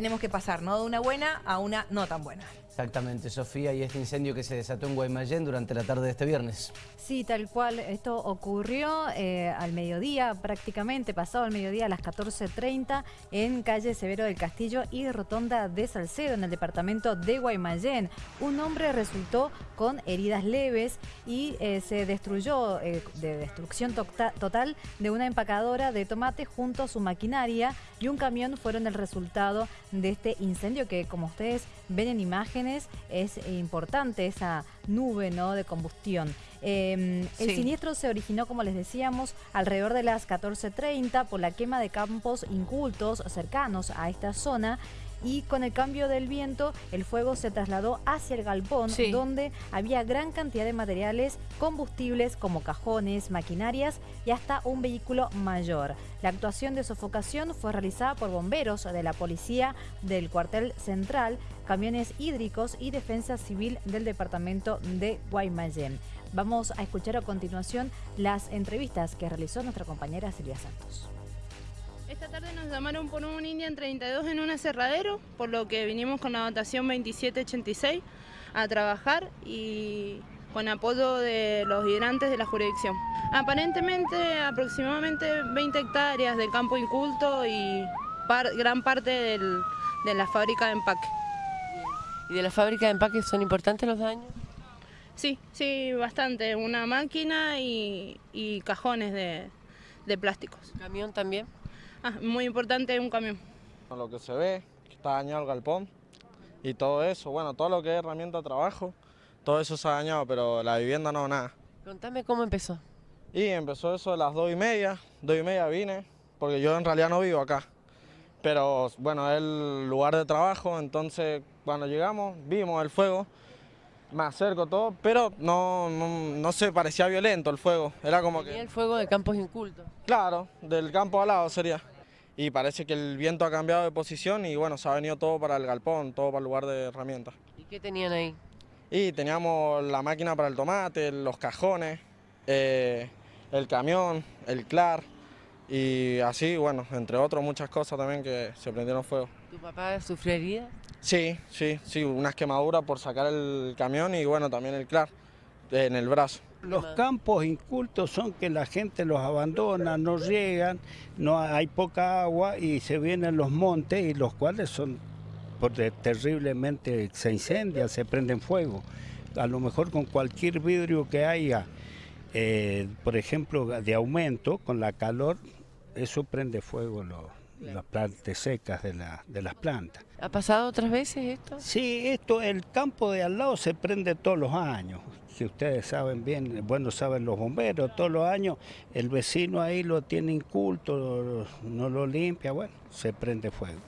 Tenemos que pasar, ¿no? De una buena a una no tan buena. Exactamente, Sofía, y este incendio que se desató en Guaymallén durante la tarde de este viernes. Sí, tal cual. Esto ocurrió eh, al mediodía, prácticamente pasado al mediodía a las 14.30 en calle Severo del Castillo y Rotonda de Salcedo, en el departamento de Guaymallén. Un hombre resultó con heridas leves y eh, se destruyó eh, de destrucción total de una empacadora de tomate junto a su maquinaria y un camión fueron el resultado de este incendio que, como ustedes ven en imágenes, es importante esa nube ¿no? de combustión. Em, el siniestro se originó, como les decíamos, alrededor de las 14.30 por la quema de campos incultos cercanos a esta zona y con el cambio del viento el fuego se trasladó hacia el galpón donde había gran cantidad de materiales combustibles como cajones, maquinarias y hasta un vehículo mayor. La actuación de sofocación fue realizada por bomberos de la policía del cuartel central, camiones hídricos y defensa civil del departamento de Guaymallén. Vamos a escuchar a continuación las entrevistas que realizó nuestra compañera Silvia Santos. Esta tarde nos llamaron por un Indian 32 en un aserradero, por lo que vinimos con la dotación 2786 a trabajar y con apoyo de los hidrantes de la jurisdicción. Aparentemente aproximadamente 20 hectáreas de campo inculto y gran parte de la fábrica de empaque. ¿Y de la fábrica de empaque son importantes los daños? Sí, sí, bastante. Una máquina y, cajones de, de, plásticos. ¿Camión también? Ah, muy importante un camión. Lo que se ve, que está dañado el galpón y todo eso, bueno, todo lo que es herramienta de trabajo, todo eso se ha dañado, pero la vivienda no, nada. Contame cómo empezó. Y empezó eso a las dos y media, dos y media vine, porque yo en realidad no vivo acá. Pero bueno, es el lugar de trabajo, entonces cuando llegamos vimos el fuego, me acerco todo, pero no, no, se parecía violento el fuego, era como que... el fuego de campos incultos? Claro, del campo al lado sería. Y parece que el viento ha cambiado de posición y bueno, se ha venido todo para el galpón, todo para el lugar de herramientas. ¿Y qué tenían ahí? Y teníamos la máquina para el tomate, los cajones, eh, el camión, el clar y así, bueno, entre otros muchas cosas también que se prendieron fuego. ¿Tu papá sufrió heridas? Sí, sí, sí, unas quemaduras por sacar el camión y bueno, también el clar en el brazo. Los campos incultos son que la gente los abandona, no llegan, no hay poca agua y se vienen los montes y los cuales son porque terriblemente se incendian, se prenden fuego. A lo mejor con cualquier vidrio que haya, eh, por ejemplo, de aumento, con la calor, eso prende fuego las plantas secas de, la, de las plantas. ¿Ha pasado otras veces esto? Sí, esto, el campo de al lado se prende todos los años. Si ustedes saben bien, bueno, saben los bomberos, todos los años el vecino ahí lo tiene inculto, no lo limpia, bueno, se prende fuego.